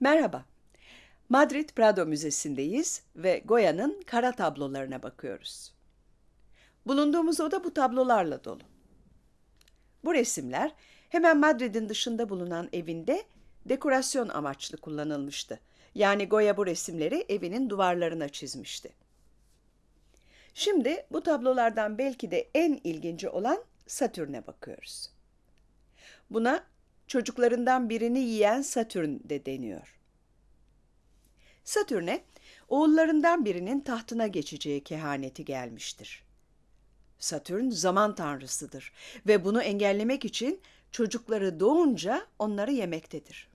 Merhaba. Madrid Prado Müzesi'ndeyiz ve Goya'nın kara tablolarına bakıyoruz. Bulunduğumuz oda bu tablolarla dolu. Bu resimler hemen Madrid'in dışında bulunan evinde dekorasyon amaçlı kullanılmıştı. Yani Goya bu resimleri evinin duvarlarına çizmişti. Şimdi bu tablolardan belki de en ilginci olan Satürn'e bakıyoruz. Buna çocuklarından birini yiyen Satürn de deniyor. Satürn'e oğullarından birinin tahtına geçeceği kehaneti gelmiştir. Satürn zaman tanrısıdır ve bunu engellemek için çocukları doğunca onları yemektedir.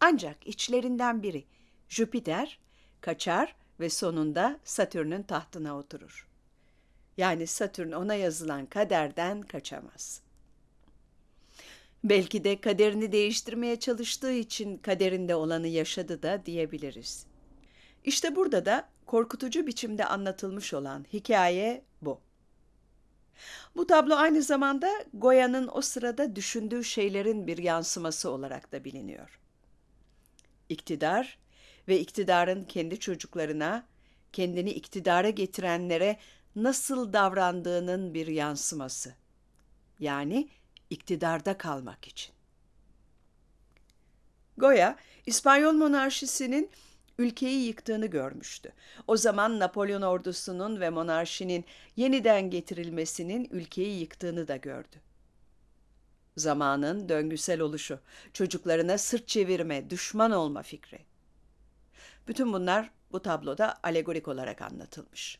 Ancak içlerinden biri Jüpiter kaçar ve sonunda Satürn'ün tahtına oturur. Yani Satürn ona yazılan kaderden kaçamaz. Belki de kaderini değiştirmeye çalıştığı için kaderinde olanı yaşadı da diyebiliriz. İşte burada da korkutucu biçimde anlatılmış olan hikaye bu. Bu tablo aynı zamanda Goya'nın o sırada düşündüğü şeylerin bir yansıması olarak da biliniyor. İktidar ve iktidarın kendi çocuklarına, kendini iktidara getirenlere nasıl davrandığının bir yansıması. Yani iktidarda kalmak için. Goya, İspanyol monarşisinin ülkeyi yıktığını görmüştü. O zaman Napolyon ordusunun ve monarşinin yeniden getirilmesinin ülkeyi yıktığını da gördü. Zamanın döngüsel oluşu, çocuklarına sırt çevirme, düşman olma fikri. Bütün bunlar bu tabloda alegorik olarak anlatılmış.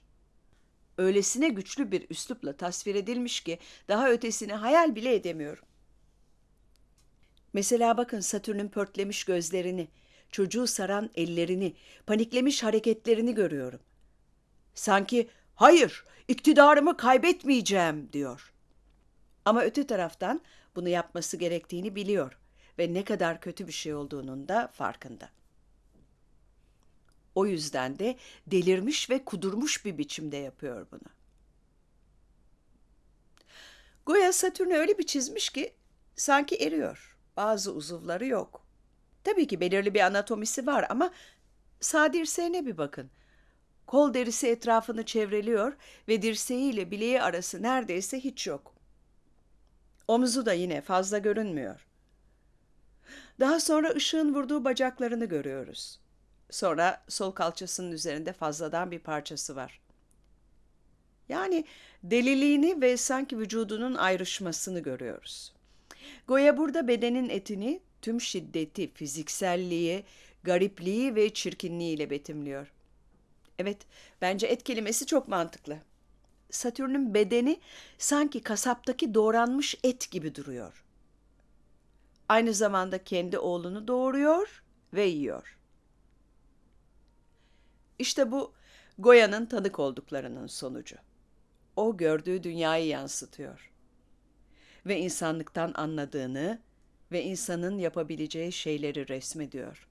Öylesine güçlü bir üslupla tasvir edilmiş ki daha ötesini hayal bile edemiyorum. Mesela bakın Satürn'ün pörtlemiş gözlerini, çocuğu saran ellerini, paniklemiş hareketlerini görüyorum. Sanki hayır, iktidarımı kaybetmeyeceğim diyor. Ama öte taraftan bunu yapması gerektiğini biliyor ve ne kadar kötü bir şey olduğunun da farkında. O yüzden de delirmiş ve kudurmuş bir biçimde yapıyor bunu. Goya Satürn'ü öyle bir çizmiş ki sanki eriyor. Bazı uzuvları yok. Tabii ki belirli bir anatomisi var ama sağ bir bakın. Kol derisi etrafını çevreliyor ve dirseğiyle bileği arası neredeyse hiç yok. Omuzu da yine fazla görünmüyor. Daha sonra ışığın vurduğu bacaklarını görüyoruz. Sonra sol kalçasının üzerinde fazladan bir parçası var. Yani deliliğini ve sanki vücudunun ayrışmasını görüyoruz. Goya burada bedenin etini tüm şiddeti, fizikselliği, garipliği ve çirkinliğiyle betimliyor. Evet, bence et kelimesi çok mantıklı. Satürn'ün bedeni sanki kasaptaki doğranmış et gibi duruyor. Aynı zamanda kendi oğlunu doğuruyor ve yiyor. İşte bu Goya'nın tanık olduklarının sonucu. O gördüğü dünyayı yansıtıyor. Ve insanlıktan anladığını ve insanın yapabileceği şeyleri resmediyor.